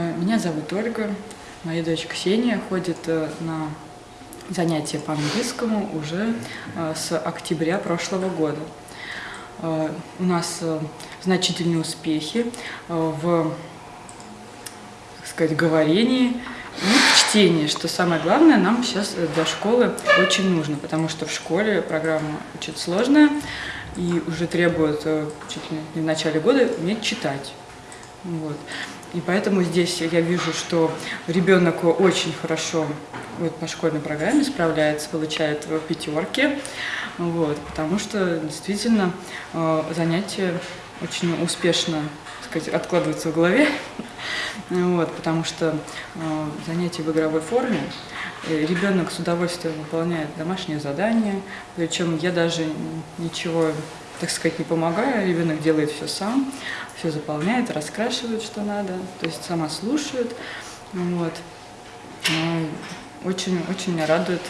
Меня зовут Ольга, моя дочь Ксения ходит э, на занятия по английскому уже э, с октября прошлого года. Э, у нас значительные успехи в так сказать, говорении, ну, в чтении, что самое главное нам сейчас для школы очень нужно, потому что в школе программа очень сложная и уже требует чуть ли не в начале года уметь читать. Вот. И поэтому здесь я вижу, что ребенок очень хорошо вот, по школьной программе справляется, получает пятерки, вот, потому что действительно э, занятия очень успешно сказать, откладываются в голове, вот, потому что э, занятия в игровой форме, э, ребенок с удовольствием выполняет домашние задания, причем я даже ничего так сказать, не помогаю, ребенок делает все сам, все заполняет, раскрашивает, что надо, то есть сама слушает, вот. Очень-очень меня радует